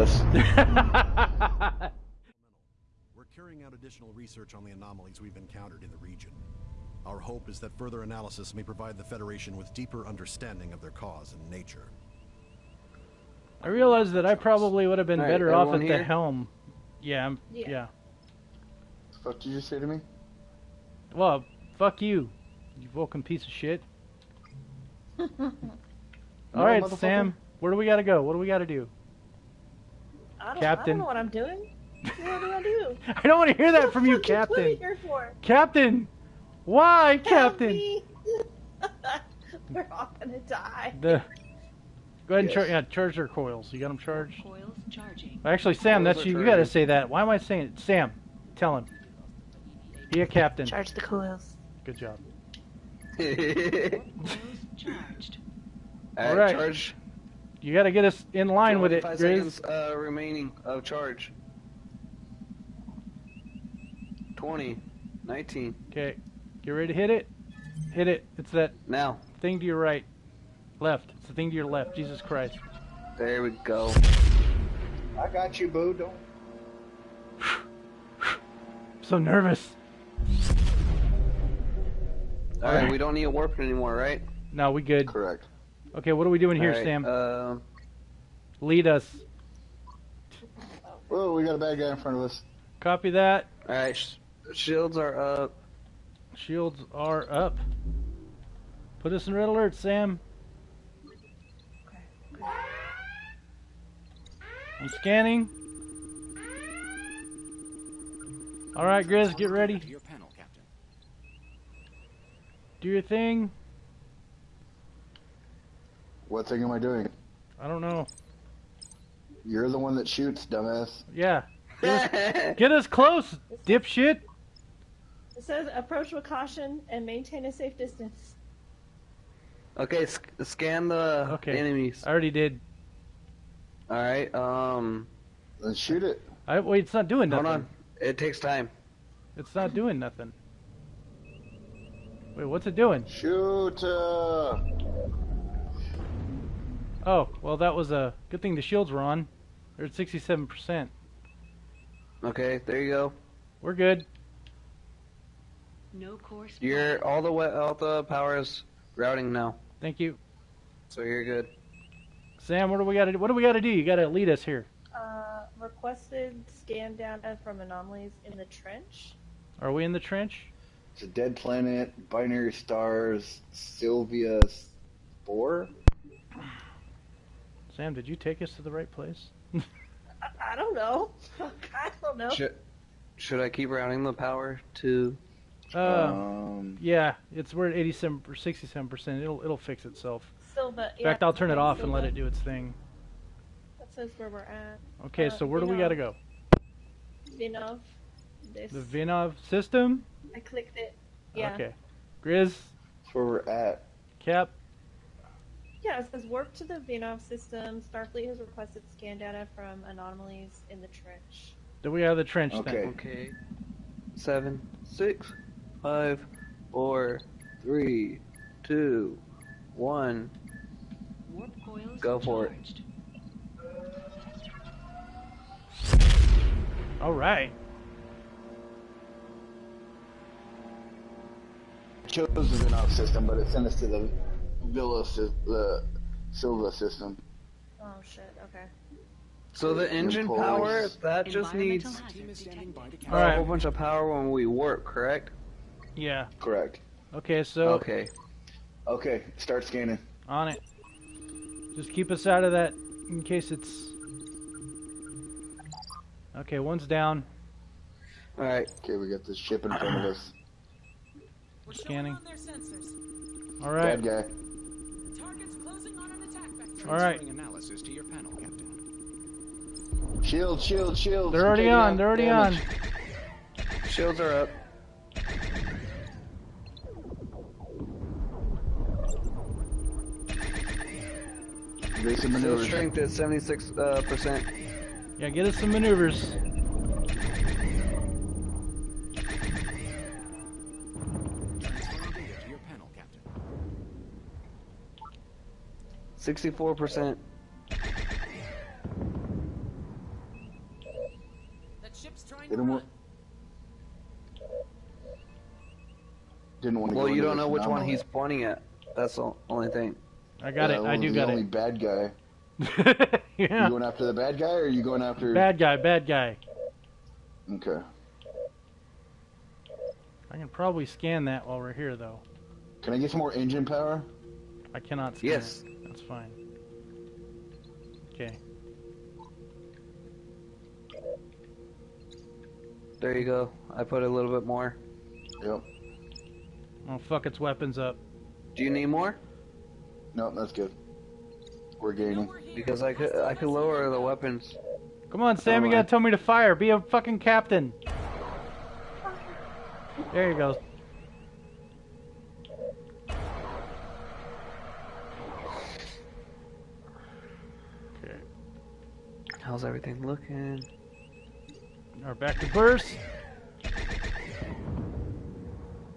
You killed us. We're carrying out additional research on the anomalies we've encountered in the region. Our hope is that further analysis may provide the Federation with deeper understanding of their cause and nature. I realized that I probably would have been All right, better off at everyone the helm. Yeah, I'm, Yeah. yeah. What did you say to me? Well, fuck you, you Vulcan piece of shit. All right, motherfucker. Sam. Where do we gotta go? What do we gotta do? I don't, I Captain. don't know what I'm doing. What do I do? I don't want to hear that from you, Captain. What are you Captain. here for? Captain, why, Help Captain? me. We're all gonna die. The go ahead and Yes. charge. Yeah, charge their coils. You got them charged. Coils charging. Actually, Sam, Coils that's are you. You gotta say that. Why am I saying it? Sam, tell him. Be a captain. Charge the coils. Good job. Coils charged. Alright, Alright. charge. You gotta get us in line with it, 25 Grizz. seconds uh, remaining of charge. 20, 19. Okay, get ready to hit it. Hit it. It's that Now, thing to your right, left. It's the thing to your left. Jesus Christ. there we go. I got you, boo. Don't. So nervous. Alright, Alright. we don't need a warp anymore, right? No, we good. Correct. Okay, what are we doing here, Alright, Sam? Uh, Lead us. Whoa, we got a bad guy in front of us. Copy that. Alright, sh- shields are up. Shields are up. Put us in red alert, Sam. I'm scanning. All right, Grizz, get ready. To your panel, Captain. Do your thing. What thing am I doing? I don't know. You're the one that shoots, dumbass. Yeah. Get us close, dipshit. It says approach with caution and maintain a safe distance. okay, sc- scan the Okay. enemies. I already did. Alright, um, Then shoot it. I wait. It's not doing nothing. hold on. It takes time. It's not doing nothing. Wait, what's it doing? Shoot. Uh... Oh, well, that was a good thing. The shields were on. They're at 67%. Okay, there you go. We're good. No course. You're all the way, all the power is routing now, Thank you, so you're good. Sam. What do we got to do? What do we got to do? You got to lead us here. Uh, requested scan data from anomalies in the trench. Are we in the trench? It's a dead planet, binary stars, Sylvia 4? Sam, did you take us to the right place? I, I don't know. I don't know. Should, should I keep routing the power to? Uh, um, yeah, it's we're at 87 or 67%. It'll it'll fix itself. Silva. In fact, I'll turn it off and let it do its thing. That says where we're at. Okay, Uh, so where do we got to go? Vinov. This. The Vinov system? I clicked it. Yeah. Okay. Grizz, that's where we're at. Cap, Yeah, it says warp to the Vinov system. Starfleet has requested scan data from anomalies in the trench. do we have the trench Okay. then? Okay. Seven, six, five, four, three, two, one. Warp coils Go for it. charged. All right. chose the Vinov system, but it sent us to the Villa, sy- the Silva system. Oh shit. Okay. So the engine power that just needs Environmental Team hazard is standing by detected. to a All right. whole bunch of power when we warp, correct? Yeah. Correct. Okay, so Okay. Okay, start scanning. on it. Just keep us out of that in case it's. Okay, one's down. All right. Okay, we got this ship in front of us. We're Scanning. on their sensors. All right. Bad guy. The target's closing on an attack vector. All right. Analysis to your panel, Captain. Shield, shield, shield. They're already on. They're already on. Shields are up. Basic Shield maneuvers. strength at 76 uh, percent. Yeah, get us some maneuvers. 64%. That ship's trying Didn't to run. Didn't want to Well, you don't know which one he's pointing at. That's the only thing. I got yeah, it. I do got only it. bad guy. yeah. You going after the bad guy, or are you going after... Bad guy, bad guy. Okay. I can probably scan that while we're here, though. Can I get some more engine power? I cannot scan Yes. It. That's fine. Okay. There you go. I put a little bit more. Yep. Oh, fuck its weapons up. Do you need more? No, that's good. We're gaining. Because I could I could lower the weapons. Come on, Sam, you gotta tell me to fire. Be a fucking captain. There you go. How's everything looking? Are back to burst.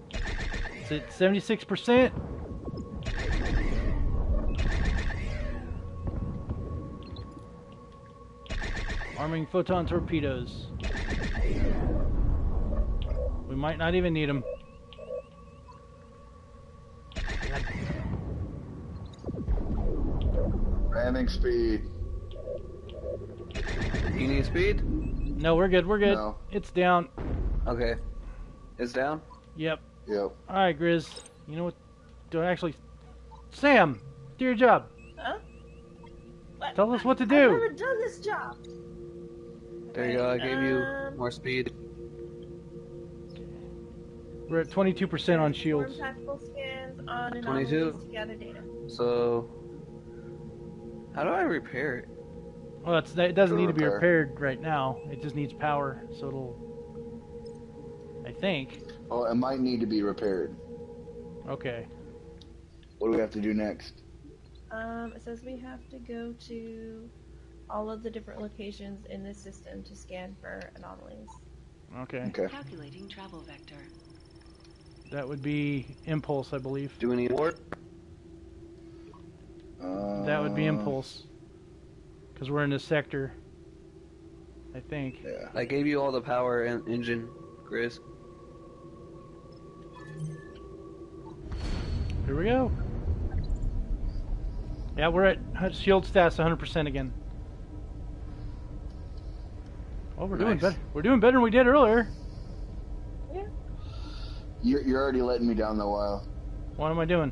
It's at 76%. Arming photon torpedoes. We might not even need them. Ramming speed. You need speed? No, we're good. We're good. No. It's down. Okay. It's down? Yep. Yep. All right, Grizz. You know what? Do I actually? Sam, do your job. Huh? What? Tell us what to do. I've do. never done this job. There you go. I gave you Um, more speed. We're at 22% on shields. on 22? anomalies to gather data. So how do I repair it? Well, it's, it doesn't To need to be repair. repaired right now. It just needs power, so it'll. I think. Oh, it might need to be repaired. Okay. What do we have to do next? Um, it says we have to go to all of the different locations in the system to scan for anomalies. Okay. Okay. Calculating travel vector. That would be impulse, I believe. Do we need more? Uh, That would be impulse. Because we're in this sector. I think. Yeah. I gave you all the power and engine, Grizz. Here we go. Yeah, we're at shield stats 100% again. Oh, we're doing better. We're doing better than we did earlier. Yeah. You're, you're already letting me down the while. What am I doing?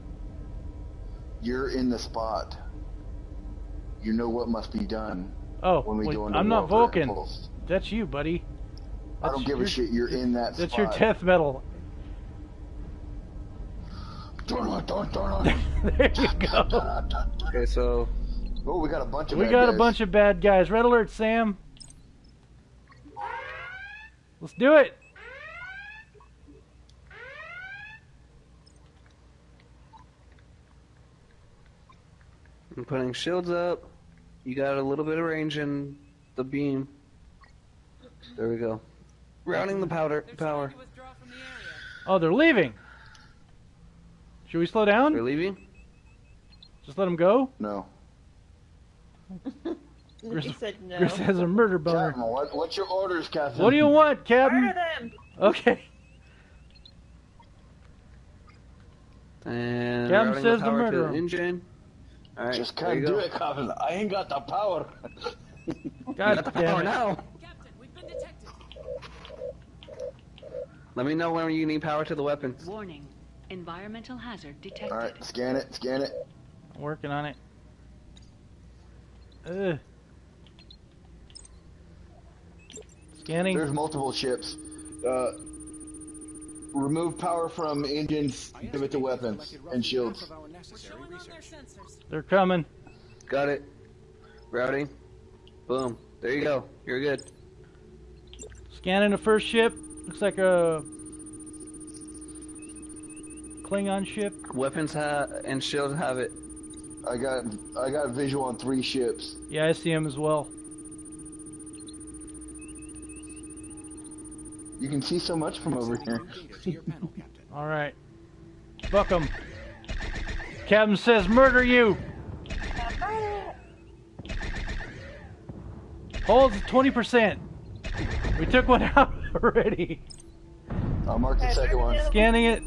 You're in the spot. You know what must be done Oh, when we wait, go into I'm not Vulcan. impulse. That's you, buddy. I don't That's give a shit. You're in that That's spot. your death metal. There you go. dun, dun. Okay, so Oh, we got a bunch of We bad got a bunch of bad guys. Red alert, Sam. Let's do it. I'm putting shields up. You got a little bit of range in the beam. There we go. Routing the powder They're power. to from the area. Oh, they're leaving. Should we slow down? We're leaving? Just let them go? No. Gris- he said no. Chris has a murder boner. Captain, what, what's your orders, Captain? What do you want, Murder Captain? them! Okay. And Captain says the to power murder to the engine. Alright, Just can't do go. it, Captain. I ain't got the power. God Got the power it. now. Captain, we've been detected. Let me know when you need power to the weapons. Warning. Environmental hazard detected. All right, scan it, scan it. I'm working on it. Ugh. Scanning. There's multiple ships. Uh, remove power from engines, give it to weapons collected and roughly shields. Half of our We're necessary showing on their research. They're coming. Got it. Routing. Boom. There you go. You're good. Scanning the first ship. Looks like a Klingon ship. Weapons ha- and shield have it. I got I got visual on three ships. Yeah, I see them as well. You can see so much from over here. Sending data to your panel, Captain. All right. Fuck him. Captain says murder you. Holds 20%. We took one out already. I'll mark the second one. Scanning it.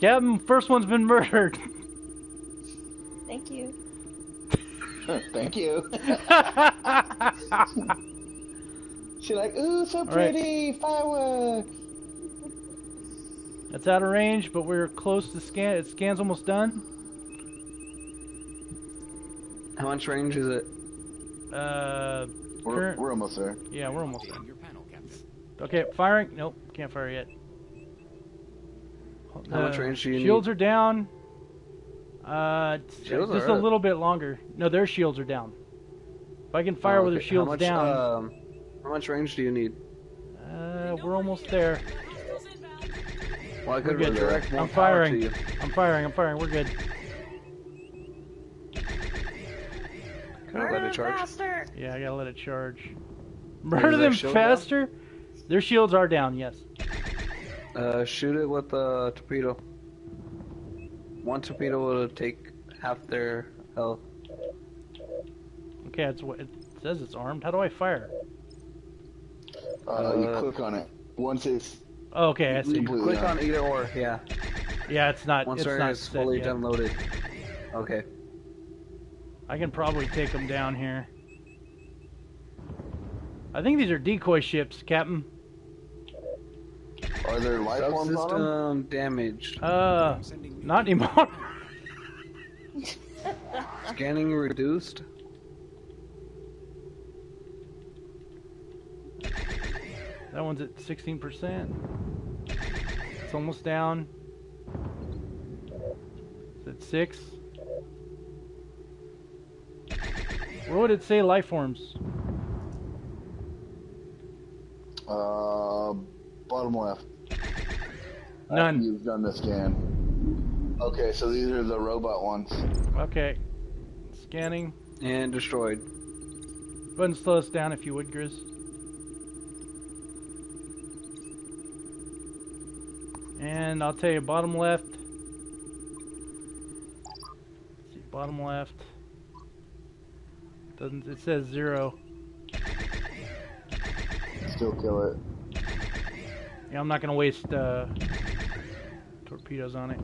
Captain, first one's been murdered. Thank you. Thank you. She's like, ooh, so right. pretty, fireworks. That's out of range, but we're close to scan. It scan's almost done. How much range is it? Uh, We're, Current- we're almost there. yeah, we're almost Updating done. your panel, Captain. Okay, firing. Nope, can't fire yet. How much Uh, range do you need? shields need? are down. Uh, it's- Shields just are a up. little bit longer. No, their shields are down. If I can fire Oh, with their okay. shields how much, down, Um, how much range do you need? uh, we're almost there. Hostiles inbound. Well, I could good. redirect I'm firing. to you. I'm firing. I'm firing. We're good. Can I let it charge? faster. Yeah, I gotta let it charge. Murder them shield down? faster. Their shields are down. Yes. Uh, shoot it with a torpedo. One torpedo will take half their health. Okay, it's it says. It's armed. How do I fire? Uh, you Uh, click on it. Once it's okay, I see. completely Click on either or, yeah. Yeah, it's not. Once it's they're not is fully yet. downloaded. Okay. I can probably take them down here. I think these are decoy ships, Captain. Are there life forms on them? Subsystem damaged. Uh, not anymore. Scanning reduced. That one's at 16%. It's almost down. It's at 6. Where would it say life forms? Uh, bottom left. None. You've done the scan. Okay, so these are the robot ones. Okay. Scanning. And destroyed. Go ahead and slow us down if you would, Grizz. And I'll tell you, bottom left. See, bottom left. Doesn't it says zero? Still kill it. Yeah, I'm not gonna waste uh, torpedoes on it.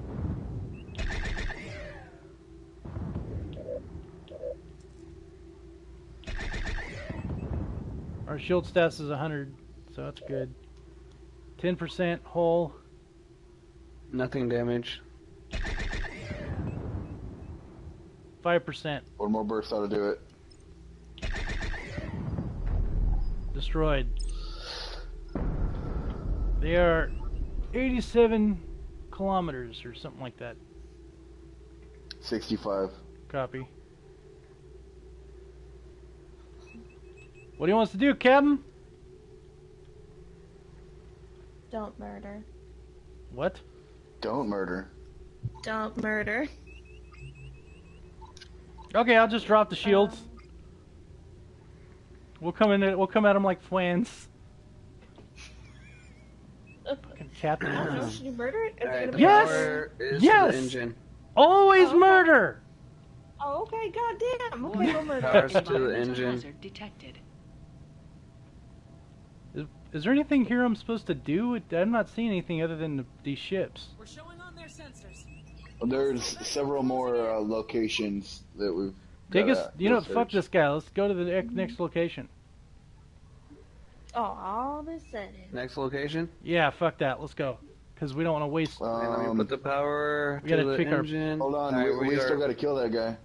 Our shield stats is 100, so that's good. 10% hull. Nothing damage. 5% One more burst ought to do it. destroyed. They are 87 kilometers or something like that. 65. Copy. What do you want us to do, Captain? Don't murder. What? Don't murder. Don't murder. Okay, I'll just drop the shields. We'll come in. We'll come at them like twins. Fucking Captain. I. Oh, should you murder it Alright, gonna the be Yes! is Yes! the engine. Always Oh, okay. murder. Oh, okay. Goddamn. Okay, we'll murder. Powers to the engine. hazard detected. Is, is there anything here I'm supposed to do? I'm not seeing anything other than the, these ships. We're showing on their sensors. There's several more uh, locations that we've. Take us. You know, go fuck this guy. Let's go to the next- next location. Oh, all of a sudden. Next location. Yeah, fuck that. Let's go. Because we don't want to waste. and let me Um, put the power we to gotta the pick our- engine. hold on, Alright, we, we are- still gotta kill that guy.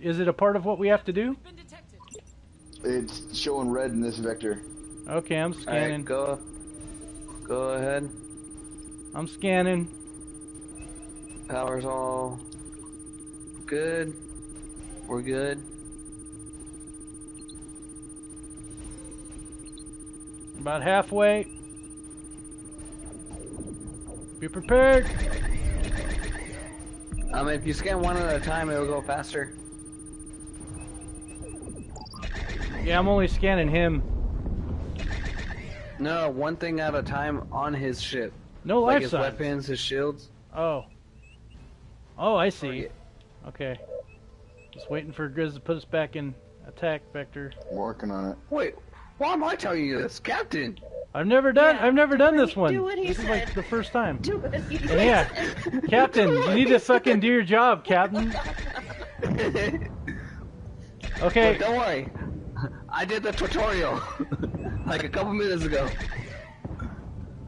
Is it a part of what we have to do? We've been detected. It's showing red in this vector. Okay, I'm scanning. go. Go ahead. I'm scanning. Power's all good. We're good. About halfway. Be prepared. Um, if you scan one at a time, it'll go faster. Yeah, I'm only scanning him. No, one thing at a time on his ship. No like life his signs. weapons, his shields. Oh. Oh, I see. yeah. Okay. Just waiting for Grizz to put us back in attack vector. Working on it. Wait, Why am I telling you this, Captain? I've never done. Yeah, I've never done this one. do what he this is like the first time. Do it. You And yeah, Captain, you need to fucking do your job, Captain. Okay. But don't worry, I did the tutorial like a couple minutes ago.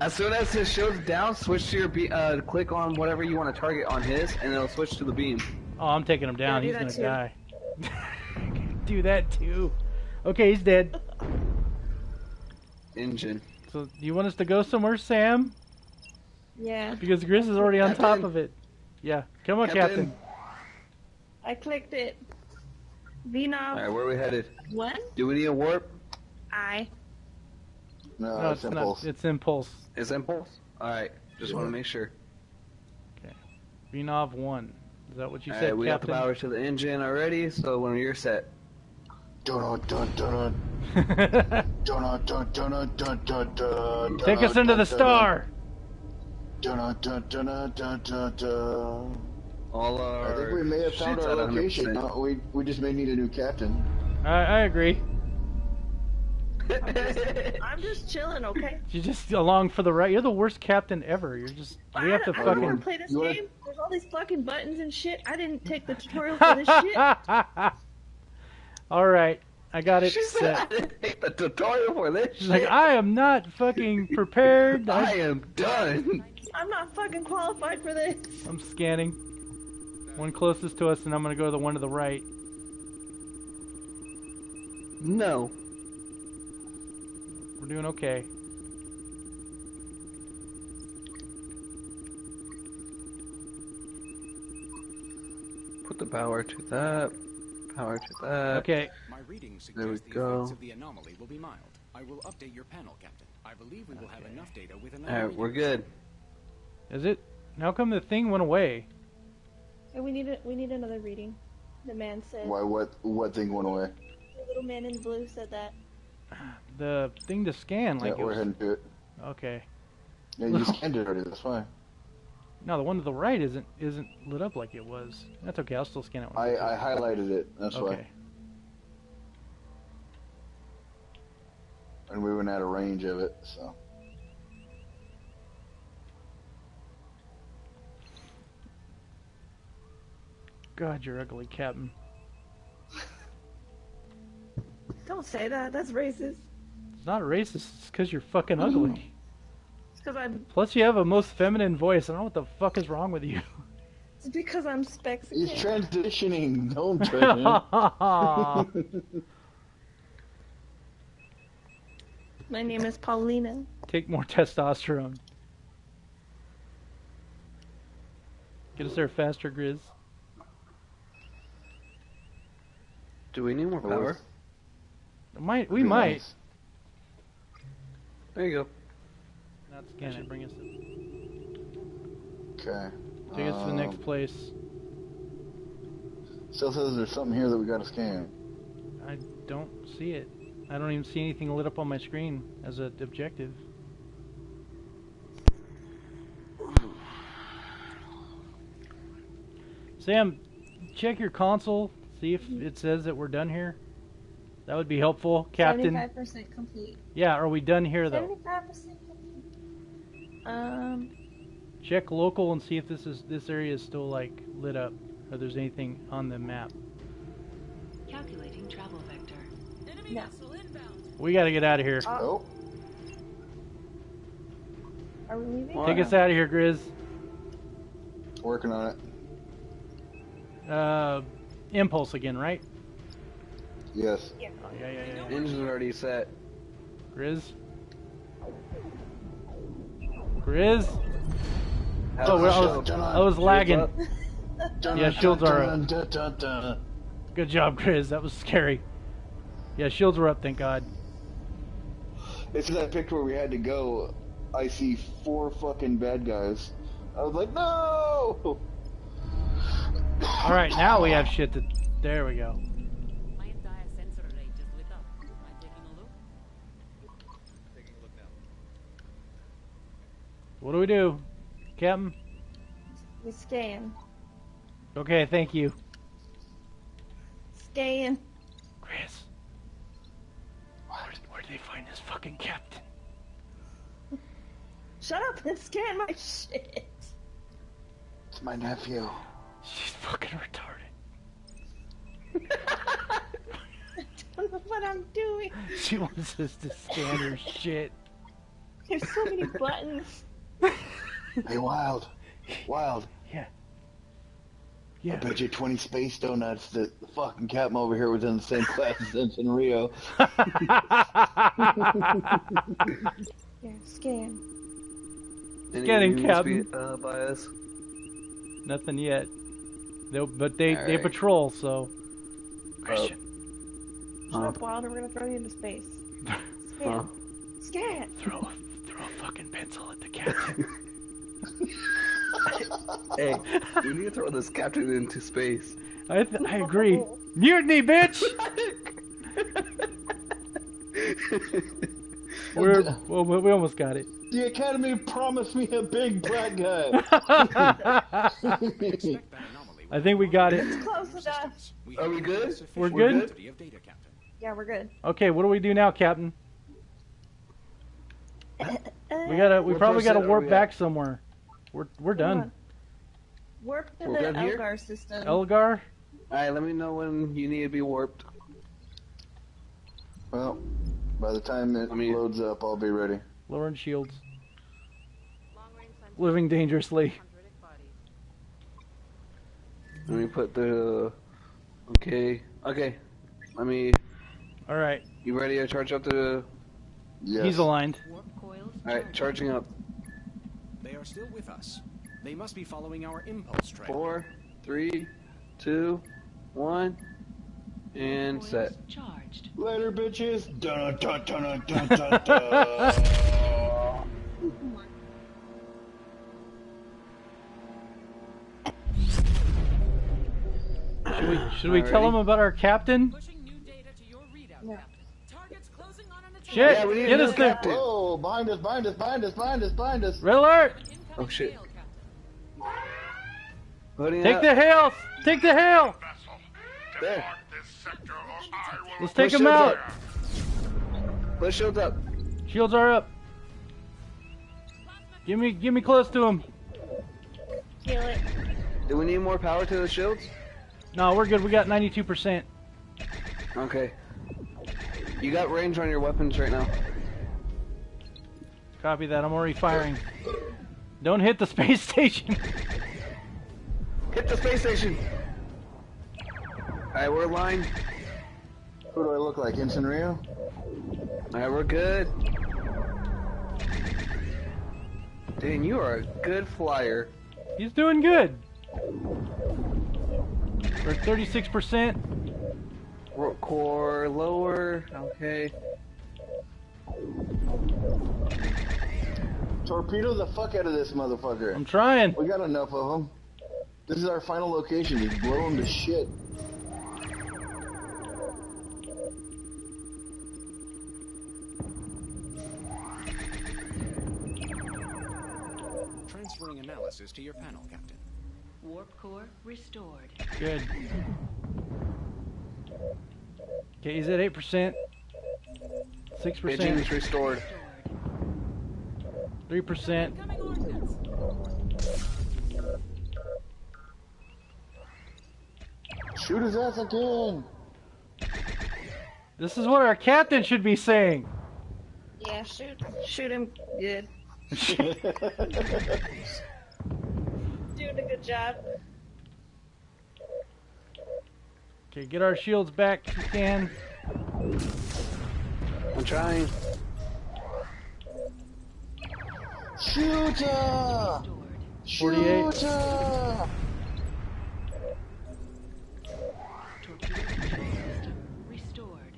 As soon as his shield's down, switch to your be- uh, click on whatever you want to target on his, and it'll switch to the beam. Oh, I'm taking him down. Yeah, do he's gonna die. do that too. Okay, he's dead. Engine. So, do you want us to go somewhere, Sam? Yeah. Because Grizz is already on top of it. Yeah, come on, Captain. Captain. I clicked it. All Vinov right, where are we headed? one. Do we need a warp? I. No, no it's, it's, impulse. Not, it's impulse. It's impulse. All right, just yeah. want to make sure. Okay, Vinov one. Is that what you All said, right, we Captain? got the power to the engine already, so when you're set. Dun dun dun dun. Take us into the star. Dun dun dun dun dun dun. All our I think we may have found our location. Uh, we we just may need a new captain. I I agree. I'm just chilling, okay? You're just along for the right. You're the worst captain ever. You're just. We have to I, I don't want fucking. to play this you wanna- game. There's all these fucking buttons and shit. I didn't take the tutorial for this shit. All right, I got it she said I set. didn't take the tutorial for this She's like. I am not fucking prepared. I I, am done. I'm not fucking qualified for this. I'm scanning. One closest to us, and I'm gonna go to the one to the right. No. We're doing okay. Put the power to that. Power to that. Okay. My readings There we the go. effects of the anomaly will be mild. I will update your panel, Captain. I believe we will have enough data with another. All right, we're good. Is it? How come the thing went away? And we need a, we need another reading. The man said. Why? What? What thing went away? The little man in blue said that. The thing to scan, like yeah, it we're was. heading to it. Okay. Yeah, you scanned it already. That's fine. No, the one to the right isn't isn't lit up like it was. That's okay. I'll still scan it. I, I highlighted it. That's Okay. why. And we went out of range of it, so. God, you're ugly, Captain. Don't say that. That's racist. It's not racist. It's because you're fucking ugly. It's because I'm. Plus, you have a most feminine voice. I don't know what the fuck is wrong with you. It's because I'm He's transitioning. Don't judge him. My name is Paulina. Take more testosterone. Get us there faster, Grizz. Do we need more power? Might we Be might. nice. There you go. Not scan it. Bring us. Okay. Take us to the next Um, place. Still says there's something here that we gotta scan. I don't see it. I don't even see anything lit up on my screen as an objective. Sam, check your console. See if it says that we're done here. That would be helpful, Captain. 75% complete. Yeah, are we done here though? 75% complete. Um. Check local and see if this is this area is still like lit up, or there's anything on the map. Calculating travel vector. Enemy Yeah. vessel inbound. We got to get out of here. Uh, Oh, Are we leaving? What? Take us out of here, Grizz. working on it. Uh, impulse again, right? Yes. Yeah. Oh, yeah, yeah, yeah. Engine's already set. Grizz. Grizz. Oh, well, I was, I was lagging. Yeah, shields are up. Good job, Grizz. That was scary. Yeah, shields were up, thank God. It's that picture where we had to go. I see four fucking bad guys. I was like, no! All right, now we have shit to. There we go. What do we do, Captain? We scan. Okay, thank you. Scan. Grizz. Where, where did they find this fucking captain. Shut up and scan my shit. It's my nephew. She's fucking retarded. I don't know what I'm doing. She wants us to scan her shit. There's so many buttons. Hey, Wild. Wild. Yeah. Yeah. I Yeah. bet you 20 space donuts that the fucking captain over here was in the same class as Ensign Rio. Yeah, scan. Any Getting news Captain. be- Uh, by us? Nothing yet. They'll, but they, they patrol, so. Christian, Shut up, Wild, or we're gonna throw you into space. Scan. Huh? Scan. throw a, throw a fucking pencil at the captain. Hey, we need to throw this captain into space. I, th- I agree. Mutiny, bitch! We're, well, we we almost got it. The Academy promised me a big black guy. Expect that anomaly I think we got it. Close enough. systems. We Are we good? We're good? quantity of data, Captain. Yeah, we're good. Okay, what do we do now, Captain? We uh, gotta. We What probably gotta warp we back somewhere. We're we're done. Warp to We're the good here? Elgar system. Elgar, Alright, let me know when you need to be warped. well, by the time it I mean- loads up, I'll be ready. lowering shields, Long range living dangerously. Let me put the. Okay. Okay. Let me. All right, You ready to charge up the. Yes. he's aligned. Warp coils Alright, charging up. They are still with us. They must be following our impulse trail. Four, three, two, one, and coils set. charged. Later, bitches. Dun, dun, dun, dun, dun, dun. Should we should we tell Alrighty. him about our captain? Shit! Yeah, we need get a us new there. captain. Whoa, behind us, behind us, behind us, behind us, behind us. Red alert! Oh, shit. hail, Captain. Putting Take up. the hail! Take the hail! There. Let's take Push him shields out. up. Push shields up. Shields are up. Give me give me close to him. Kill it. Do we need more power to the shields? No, we're good. We got 92%. Okay. You got range on your weapons right now. Copy that. I'm already firing. Don't hit the space station. Hit the space station. Alright, we're aligned. Who do I look like, Ensign Rio? Alright, we're good. Dan, you are a good flyer. He's doing good. We're 36%. Ro- Core lower. Okay. Torpedo the fuck out of this motherfucker. I'm trying. We got enough of them. This is our final location. Just blow them to shit. Transferring analysis to your panel, Captain. Warp core restored. Good. Okay, is at 8%. 6%. Engines restored. Restored. 3%. Shoot his ass again. This is what our captain should be saying. Yeah, shoot. Shoot him good. Doing a good job. Okay, get our shields back if you can. I'm trying. Shoot ya! Restored. 48. Shoot ya! Torpedo control system restored.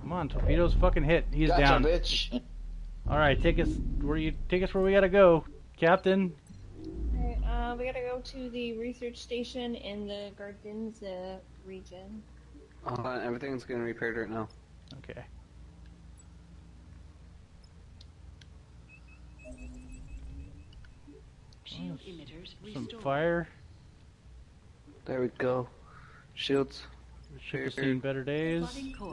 Come on, torpedoes fucking hit. He's Gotcha, down. bitch. All right, take us where you take us where we gotta go, Captain. Alright, uh, we gotta go to the research station in the Gardenza region. Hold on, everything's getting repaired right now. Okay. Shield emitters Some restored. fire. There we go. Shields. Ship has seen better days.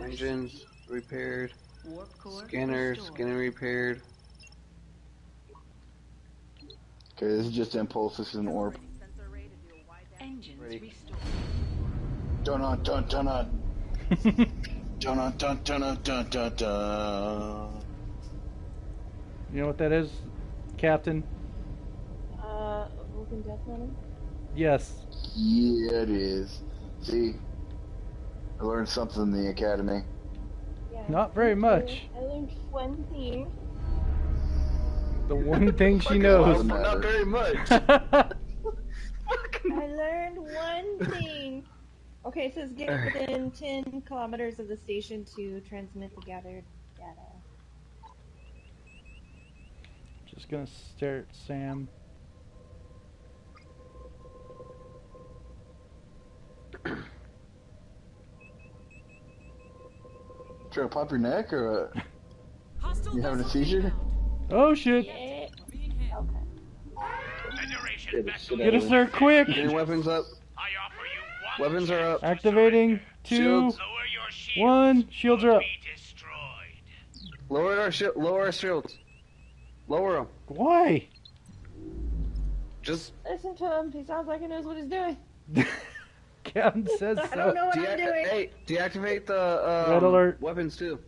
Engines repaired. Warp core Scanners, restored. scanner repaired. Okay, this is just impulse, this is an orb. Engines restored. Dun dun dun dun dun dun dun dun dun You know what that is, Captain? Uh Vulcan Death Metal? Yes. Yeah it is. See? I learned something in the academy. Yeah. Not very much. I learned one thing. The one thing she knows. awesome. Not very much. I learned one thing. Okay, it says get within 10 kilometers of the station to transmit the gathered data. Just gonna stare at Sam. Try to pop your neck or uh, Hostile you having a vessel seizure? Inbound. Oh shit! Yeah. Okay. Get us there quick! Getting weapons up. Weapons are up. Activating two, Shields. one. Shields are up. Lower our shi lower our shields. Lower them. Why? Just Listen to him. He sounds like he knows what he's doing. Captain says I don't know what I'm doing. hey, deactivate the um, Red alert. weapons too.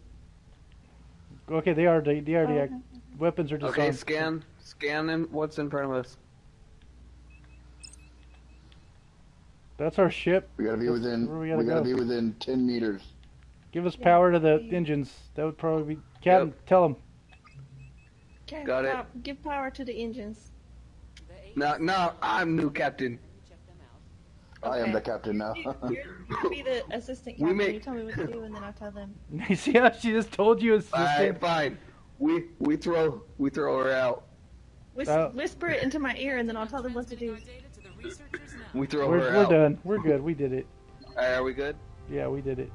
Okay, they are. They, they are. Oh, deac- okay. Weapons are just Okay, on. scan scan in what's in front of us. That's our ship. We gotta be That's within. We, we gotta gotta go. be within ten meters. Give us power to the engines. That would probably be. Captain, tell him. Okay, Got it. pow- Give power to the engines. The eight No, no, I'm new captain. check them. I am the captain now. You, you're, be the assistant captain. make- You tell me what to do, and then I'll tell them. See how she just told you, Alright, assistant? fine. We we throw we throw her out. Whis- Uh, whisper it into my ear, and then I'll tell them what to do. Transmitting our data to the researchers now. We throw We're, her we're out. done. We're good. We did it. Alright, are we good? Yeah, we did it.